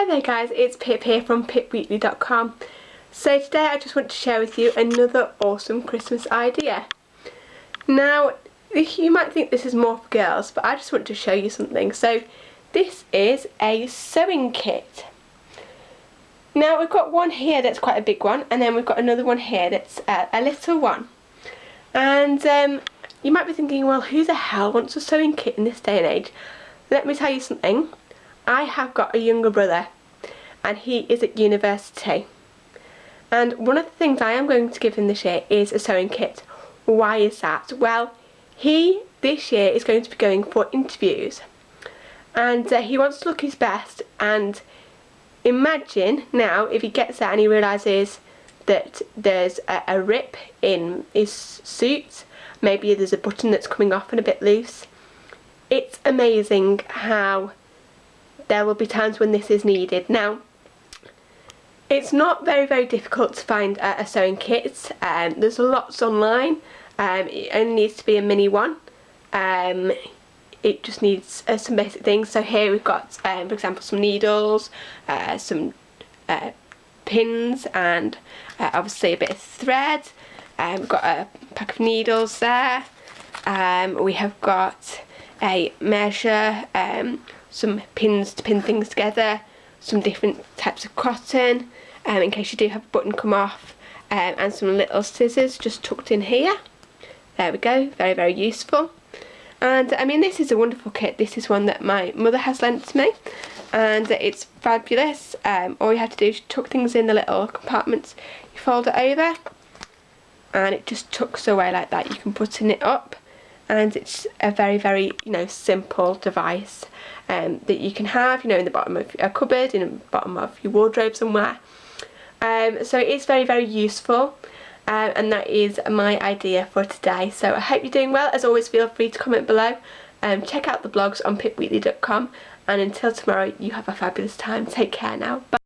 Hi there guys, it's Pip here from pipweekly.com. So today I just want to share with you another awesome Christmas idea. Now, you might think this is more for girls, but I just want to show you something. So this is a sewing kit. Now we've got one here that's quite a big one, and then we've got another one here that's a, a little one. And um, you might be thinking, well who the hell wants a sewing kit in this day and age? Let me tell you something I have got a younger brother and he is at university and one of the things I am going to give him this year is a sewing kit. Why is that? Well he this year is going to be going for interviews and uh, he wants to look his best and imagine now if he gets there and he realises that there's a, a rip in his suit maybe there's a button that's coming off and a bit loose it's amazing how there will be times when this is needed. Now, it's not very, very difficult to find a, a sewing kit. Um, there's lots online. Um, it only needs to be a mini one. Um, it just needs uh, some basic things. So here we've got, um, for example, some needles, uh, some uh, pins and uh, obviously a bit of thread. Um, we've got a pack of needles there. Um, we have got a measure, um, some pins to pin things together, some different types of cotton um, in case you do have a button come off um, and some little scissors just tucked in here. There we go, very very useful. And I mean this is a wonderful kit, this is one that my mother has lent to me and it's fabulous. Um, all you have to do is tuck things in the little compartments, you fold it over and it just tucks away like that. You can button it up and it's a very very you know simple device um, that you can have you know in the bottom of a cupboard in the bottom of your wardrobe somewhere. Um, so it's very very useful um, and that is my idea for today. So I hope you're doing well. As always feel free to comment below. Um, check out the blogs on pipweekly.com and until tomorrow you have a fabulous time. Take care now. Bye.